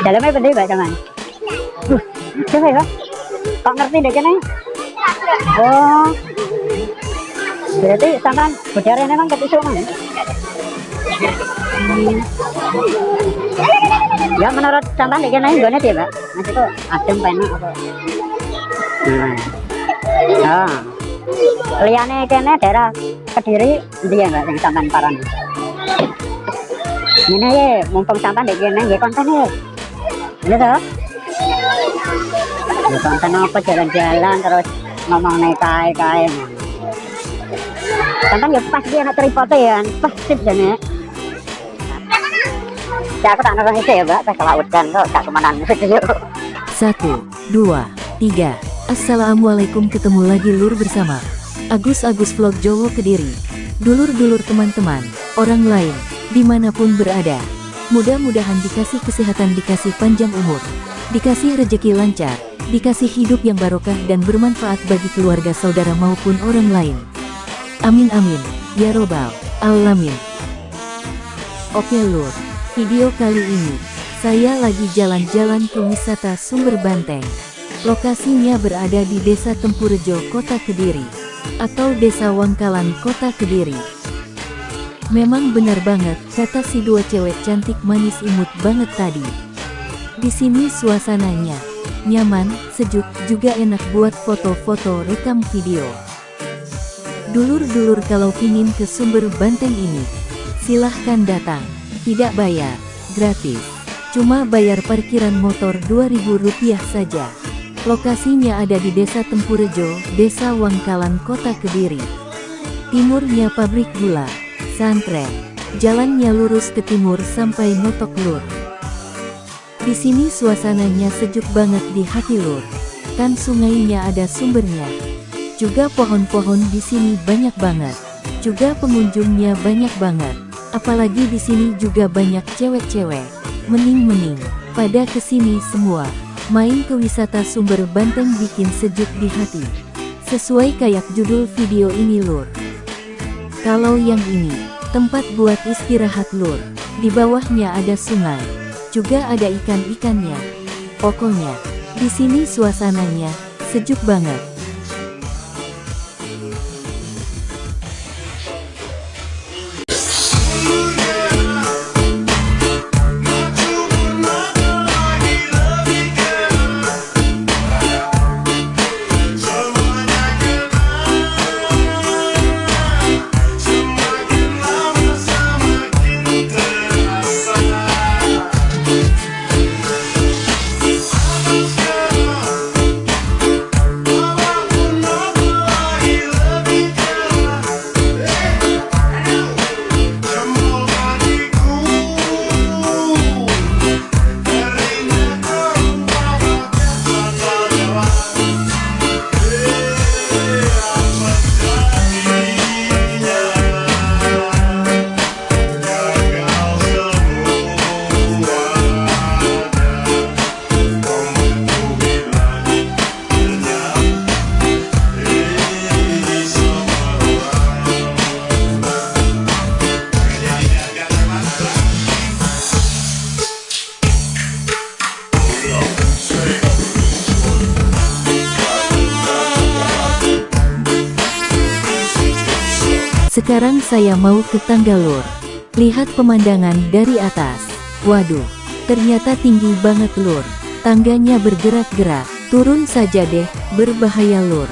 Dalamnya penting Mbak Saman. Uh, coba ya. Kok ngerti deh kene? Oh. Berarti sampean budare memang ketusuk mana? Hmm. Ya menurut sampean dek kene nggone ya, Mbak? Maksudku adem penak apa? Hmm. Oh. Liyane kene daerah Kediri ndi ya, Mbak, sing sampean parani? Ini ya, mumpung sampean dek kene nggih konten ya. Ini tuh. Ya konten apa jalan-jalan terus ngomong naik kae kae. Sampean ya pas dia anak tripod ya, pas sip jane. Ya aku tak nonton itu ya, Mbak, pas kelautan kok gak ke mana video. Satu, dua, tiga. Assalamualaikum ketemu lagi lur bersama Agus Agus Vlog Jowo Kediri Dulur-dulur teman-teman, orang lain, di mana pun berada. Mudah-mudahan dikasih kesehatan, dikasih panjang umur Dikasih rejeki lancar, dikasih hidup yang barokah dan bermanfaat bagi keluarga saudara maupun orang lain. Amin amin, ya robbal, alamin. Oke lur, video kali ini saya lagi jalan-jalan ke wisata Sumber Banteng. Lokasinya berada di Desa Tempurejo, Kota Kediri, atau Desa Wangkalan, Kota Kediri. Memang benar banget, kata si dua cewek cantik manis imut banget tadi. Di sini suasananya nyaman, sejuk, juga enak buat foto-foto rekam video. Dulur-dulur kalau pingin ke sumber banteng ini, silahkan datang. Tidak bayar, gratis. Cuma bayar parkiran motor Rp2.000 saja. Lokasinya ada di Desa Tempurejo, Desa Wangkalan, Kota Kediri. Timurnya pabrik gula, santren. Jalannya lurus ke timur sampai Notok Lur. Di sini suasananya sejuk banget di hati lur. Kan sungainya ada sumbernya. Juga pohon-pohon di sini banyak banget. Juga pengunjungnya banyak banget. Apalagi di sini juga banyak cewek-cewek. Mening-mening. Pada ke sini semua. Main ke wisata sumber Banteng bikin sejuk di hati. Sesuai kayak judul video ini lur. Kalau yang ini, tempat buat istirahat lur. Di bawahnya ada sungai. Juga ada ikan-ikannya. Pokoknya, di sini suasananya sejuk banget. Saya mau ke Tanggalur. Lihat pemandangan dari atas. Waduh, ternyata tinggi banget lur. Tangganya bergerak-gerak. Turun saja deh, berbahaya lur.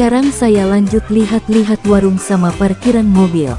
Sekarang saya lanjut lihat-lihat warung sama parkiran mobil.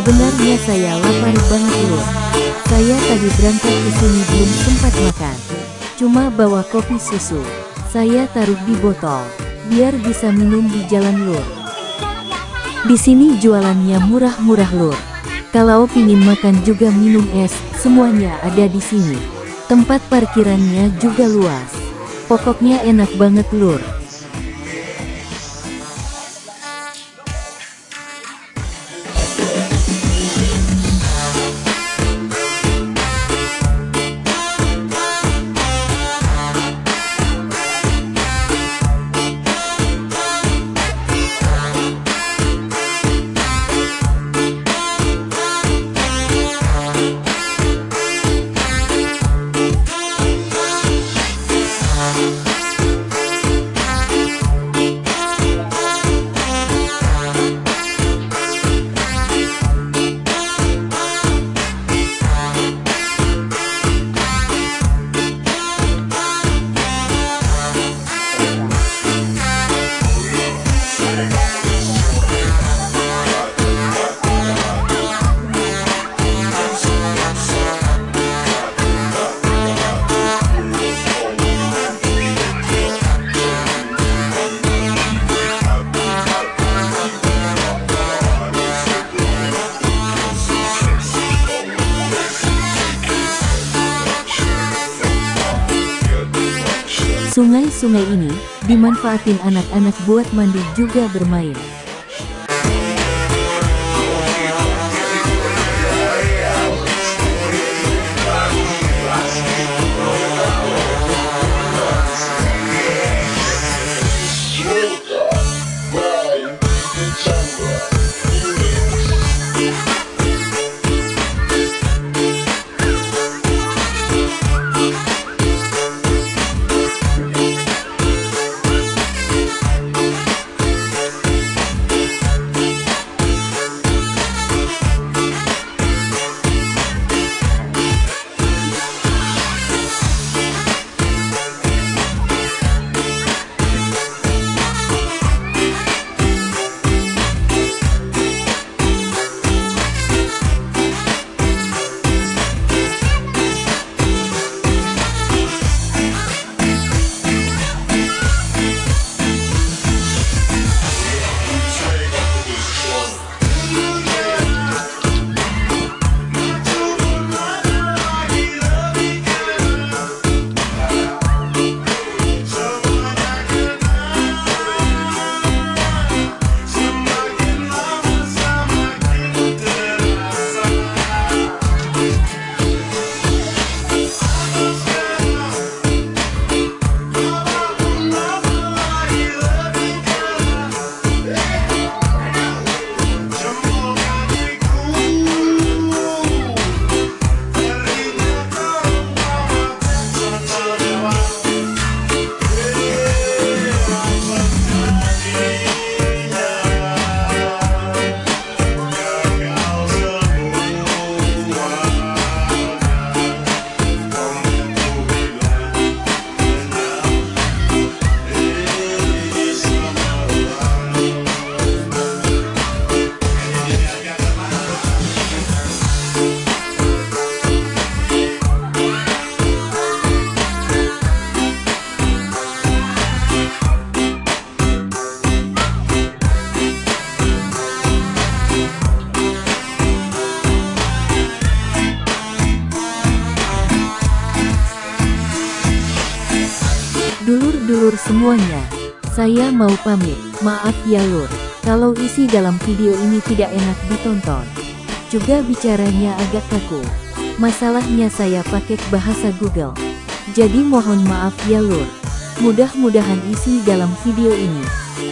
Sebenarnya saya lapar banget loh. Saya tadi berangkat ke sini belum sempat makan. Cuma bawa kopi susu. Saya taruh di botol, biar bisa minum di jalan lur. Di sini jualannya murah-murah lur. Kalau pingin makan juga minum es, semuanya ada di sini. Tempat parkirannya juga luas. Pokoknya enak banget lur. Sungai-sungai ini dimanfaatin anak-anak buat mandi juga bermain. Mau pamit. Maaf ya lur. Kalau isi dalam video ini tidak enak ditonton. Juga bicaranya agak kaku. Masalahnya saya pakai bahasa Google. Jadi mohon maaf ya lur. Mudah-mudahan isi dalam video ini.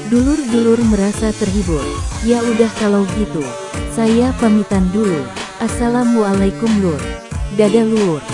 Dulur-dulur merasa terhibur. Ya udah kalau gitu. Saya pamitan dulu. Assalamualaikum lur. Dadah lur.